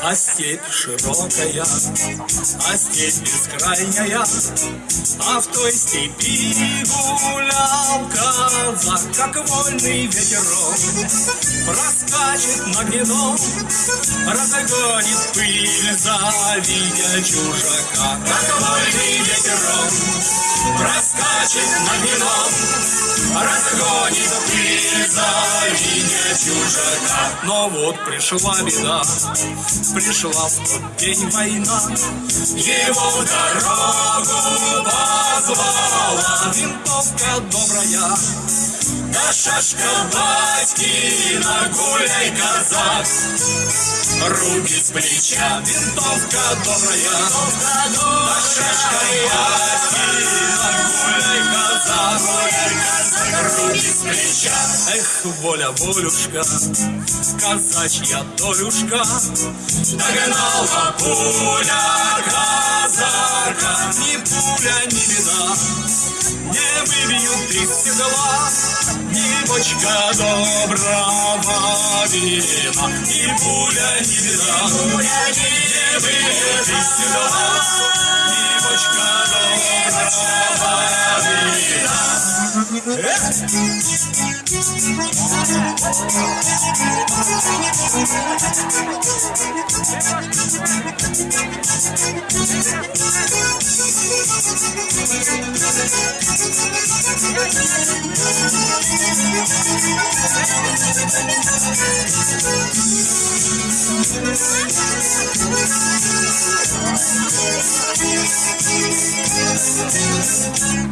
А степь широкая, а степь бескрайняя, А в той степи гулял казак, Как вольный ветерок Проскачет на гнедом, Разгонит пыль, завидя чужака, Как вольный ветерок Проскачет на гнедом, Разгонит пыль, завидя чужака. Но вот пришла беда, Пришла в тот день война, Его дорогу позвала Винтовка добрая, Да шашка батькина, гуляй, казак, Руки с плеча, винтовка добрая, Да шашка батькина, гуляй, казак, С плеча, эх, воля, волюшка, Казачья долюшка, Догнала пуля казака, Ни пуля, ни беда, Не выбьют из седла, Ни бочка доброго вина, Ни пуля, ни беда, Не выбьют из седла, вина.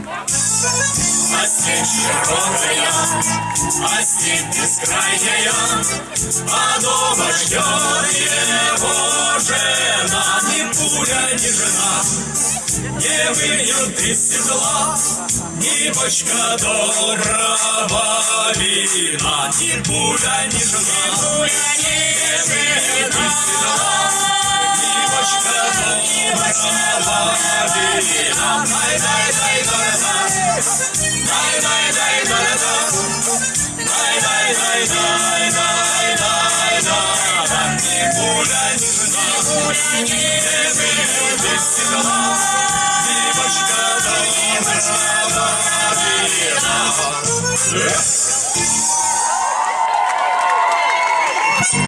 Эх! Степь широкая, степь бескрайняя, А дома ждет его жена, Ни пуля, ни жена не выйдет из седла, Ни бочка доброго вина, Ни пуля, ни жена не выйдет из седла, Ни бочка доброго вина. Shri Ram,